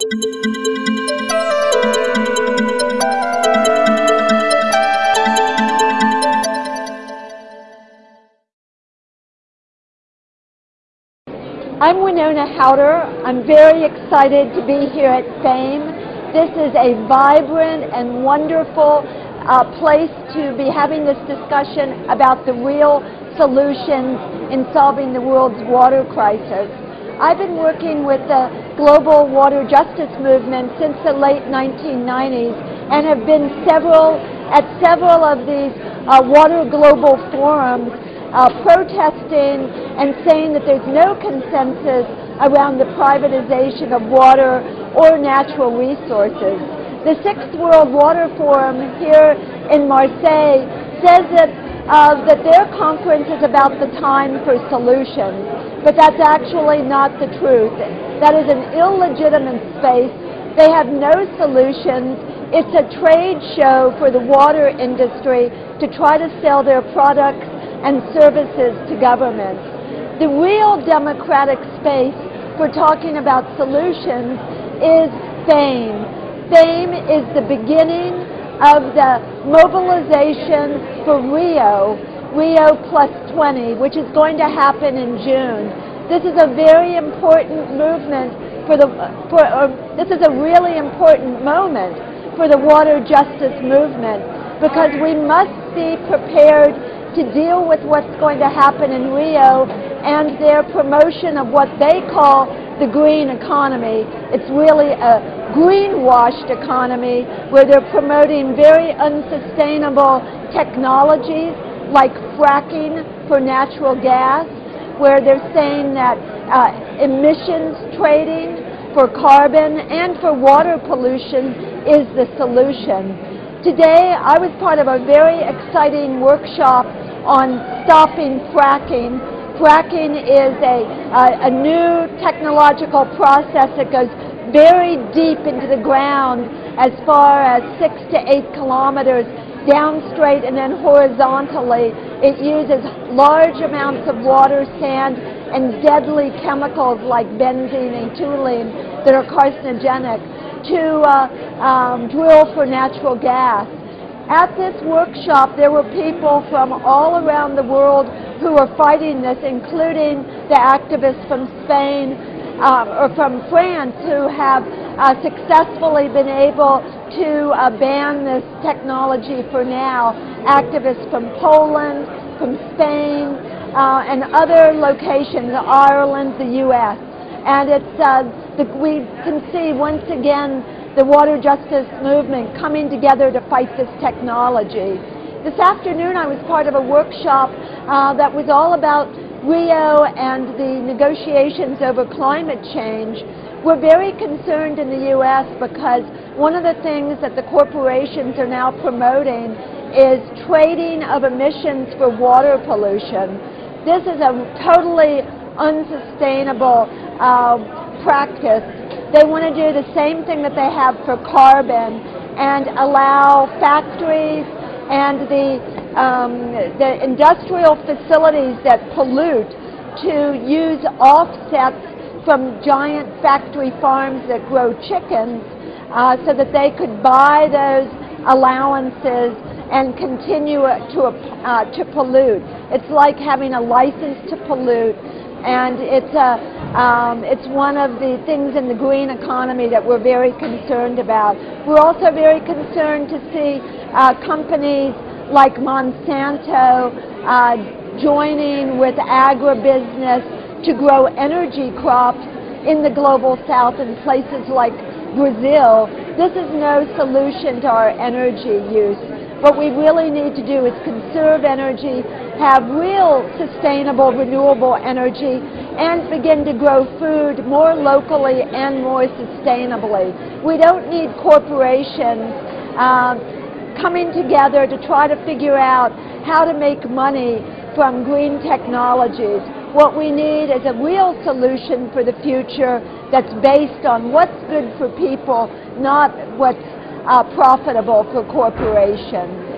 I'm Wenonah Hauter. I'm very excited to be here at FAME. This is a vibrant and wonderful uh, place to be having this discussion about the real solutions in solving the world's water crisis. I've been working with the global water justice movement since the late 1990s and have been several at several of these uh, water global forums uh, protesting and saying that there's no consensus around the privatization of water or natural resources. The Sixth World Water Forum here in Marseille says that, uh, that their conference is about the time for solutions, but that's actually not the truth. That is an illegitimate space. They have no solutions. It's a trade show for the water industry to try to sell their products and services to governments. The real democratic space for talking about solutions is FAME. FAME is the beginning of the mobilization for Rio, Rio Plus 20, which is going to happen in June. This is a very important movement for the, for, this is a really important moment for the water justice movement because we must be prepared to deal with what's going to happen in Rio and their promotion of what they call the green economy. It's really a greenwashed economy where they're promoting very unsustainable technologies like fracking for natural gas, where they're saying that uh, emissions trading for carbon and for water pollution is the solution. Today, I was part of a very exciting workshop on stopping fracking. Fracking is a, a, a new technological process that goes very deep into the ground as far as six to eight kilometers down straight and then horizontally. It uses large amounts of water, sand, and deadly chemicals like benzene and toluene that are carcinogenic to uh, um, drill for natural gas. At this workshop, there were people from all around the world who were fighting this, including the activists from Spain uh, or from France who have uh, successfully been able to uh, ban this technology for now. Activists from Poland, from Spain, uh, and other locations, Ireland, the U.S. And it's uh, the, we can see once again the water justice movement coming together to fight this technology. This afternoon I was part of a workshop uh, that was all about Rio and the negotiations over climate change. We're very concerned in the U.S. because one of the things that the corporations are now promoting is trading of emissions for water pollution. This is a totally unsustainable uh, practice. They want to do the same thing that they have for carbon and allow factories and the, um, the industrial facilities that pollute to use offsets from giant factory farms that grow chickens uh, so that they could buy those allowances and continue to, uh, to pollute. It's like having a license to pollute and it's, a, um, it's one of the things in the green economy that we're very concerned about. We're also very concerned to see uh, companies like Monsanto uh, joining with agribusiness to grow energy crops in the global south in places like Brazil. This is no solution to our energy use. What we really need to do is conserve energy, have real sustainable renewable energy, and begin to grow food more locally and more sustainably. We don't need corporations uh, coming together to try to figure out how to make money from green technologies. What we need is a real solution for the future that's based on what's good for people, not what's uh, profitable for corporations.